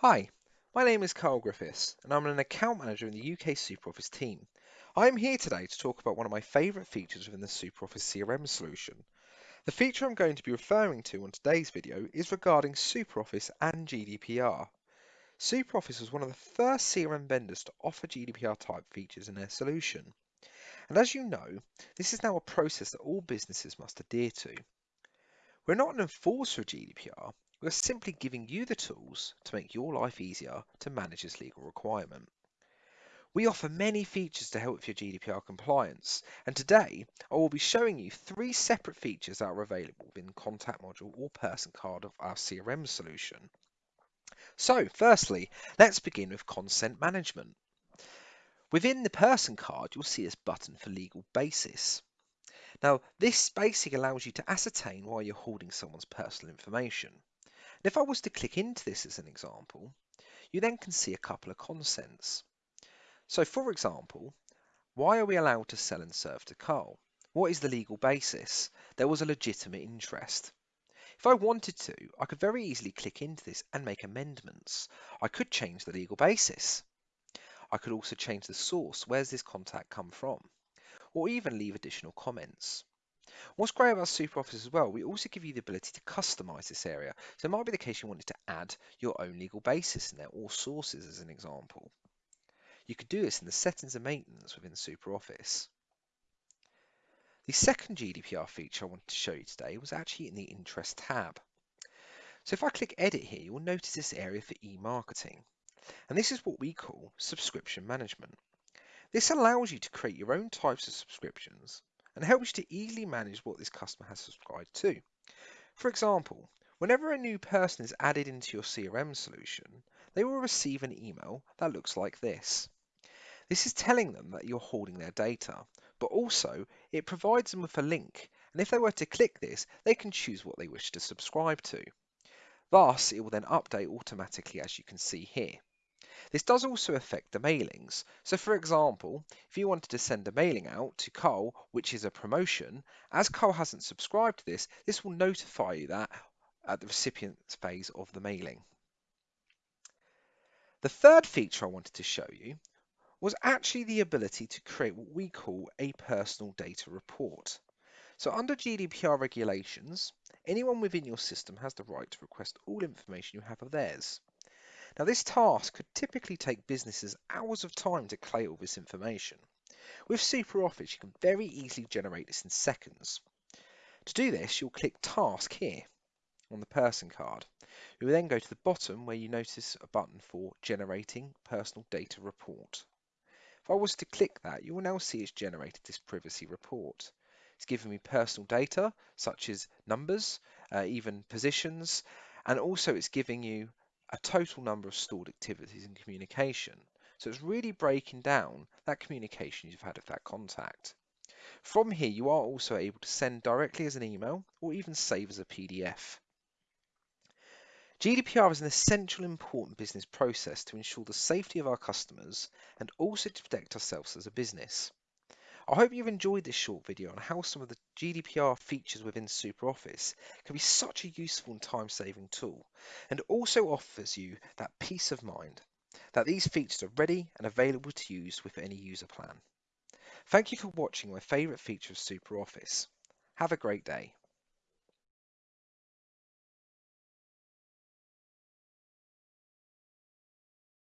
Hi, my name is Carl Griffiths and I'm an account manager in the UK SuperOffice team. I am here today to talk about one of my favourite features within the SuperOffice CRM solution. The feature I'm going to be referring to on today's video is regarding SuperOffice and GDPR. SuperOffice was one of the first CRM vendors to offer GDPR type features in their solution. And as you know, this is now a process that all businesses must adhere to. We're not an enforcer of GDPR, we're simply giving you the tools to make your life easier to manage this legal requirement. We offer many features to help with your GDPR compliance, and today I will be showing you three separate features that are available within Contact Module or Person Card of our CRM solution. So, firstly, let's begin with consent management. Within the Person Card, you'll see this button for legal basis. Now, this basically allows you to ascertain why you're holding someone's personal information. And if I was to click into this as an example, you then can see a couple of consents. So for example, why are we allowed to sell and serve to Carl? What is the legal basis? There was a legitimate interest. If I wanted to, I could very easily click into this and make amendments. I could change the legal basis. I could also change the source. Where's this contact come from? Or even leave additional comments. What's great about SuperOffice as well, we also give you the ability to customize this area. So it might be the case you wanted to add your own legal basis in there or sources as an example. You could do this in the settings and maintenance within SuperOffice. The second GDPR feature I wanted to show you today was actually in the interest tab. So if I click edit here, you'll notice this area for e-marketing. And this is what we call subscription management. This allows you to create your own types of subscriptions and helps you to easily manage what this customer has subscribed to. For example, whenever a new person is added into your CRM solution, they will receive an email that looks like this. This is telling them that you're holding their data, but also it provides them with a link, and if they were to click this, they can choose what they wish to subscribe to. Thus, it will then update automatically as you can see here. This does also affect the mailings. So for example, if you wanted to send a mailing out to Cole, which is a promotion, as Cole hasn't subscribed to this, this will notify you that at the recipient's phase of the mailing. The third feature I wanted to show you was actually the ability to create what we call a personal data report. So under GDPR regulations, anyone within your system has the right to request all information you have of theirs. Now this task could typically take businesses hours of time to collate all this information. With SuperOffice, you can very easily generate this in seconds. To do this, you'll click Task here on the person card. You will then go to the bottom where you notice a button for Generating Personal Data Report. If I was to click that, you will now see it's generated this privacy report. It's giving me personal data such as numbers, uh, even positions, and also it's giving you a total number of stored activities in communication. So it's really breaking down that communication you've had with that contact. From here, you are also able to send directly as an email or even save as a PDF. GDPR is an essential important business process to ensure the safety of our customers and also to protect ourselves as a business. I hope you've enjoyed this short video on how some of the GDPR features within SuperOffice can be such a useful and time-saving tool, and also offers you that peace of mind that these features are ready and available to use with any user plan. Thank you for watching my favourite feature of SuperOffice. Have a great day.